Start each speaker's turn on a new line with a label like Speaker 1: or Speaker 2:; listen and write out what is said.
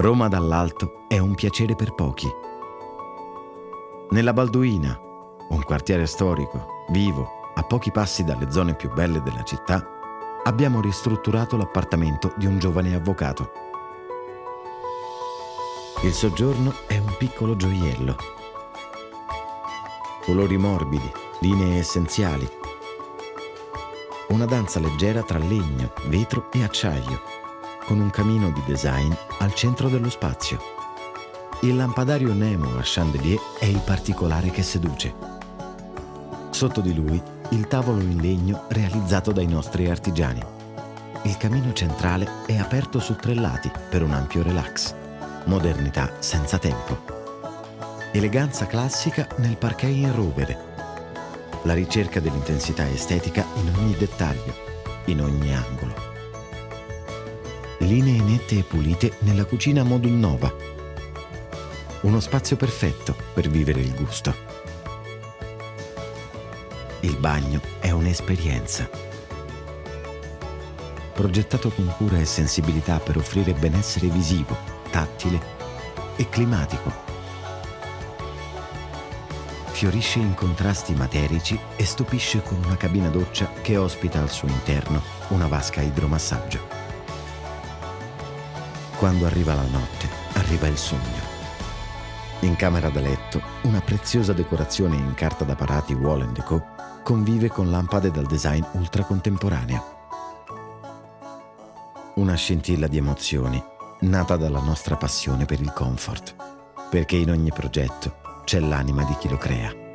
Speaker 1: Roma dall'alto è un piacere per pochi. Nella Balduina, un quartiere storico, vivo, a pochi passi dalle zone più belle della città, abbiamo ristrutturato l'appartamento di un giovane avvocato. Il soggiorno è un piccolo gioiello. Colori morbidi, linee essenziali. Una danza leggera tra legno, vetro e acciaio, con un camino di design al centro dello spazio. Il lampadario Nemo a chandelier è il particolare che seduce. Sotto di lui il tavolo in legno realizzato dai nostri artigiani. Il camino centrale è aperto su tre lati per un ampio relax. Modernità senza tempo. Eleganza classica nel parquet in rovere. La ricerca dell'intensità estetica in ogni dettaglio, in ogni angolo. Linee nette e pulite nella cucina modul nova. Uno spazio perfetto per vivere il gusto. Il bagno è un'esperienza. Progettato con cura e sensibilità per offrire benessere visivo, tattile e climatico. Fiorisce in contrasti materici e stupisce con una cabina doccia che ospita al suo interno una vasca idromassaggio. Quando arriva la notte, arriva il sogno. In camera da letto, una preziosa decorazione in carta da parati Wall Co convive con lampade dal design ultracontemporaneo. Una scintilla di emozioni nata dalla nostra passione per il comfort, perché in ogni progetto c'è l'anima di chi lo crea.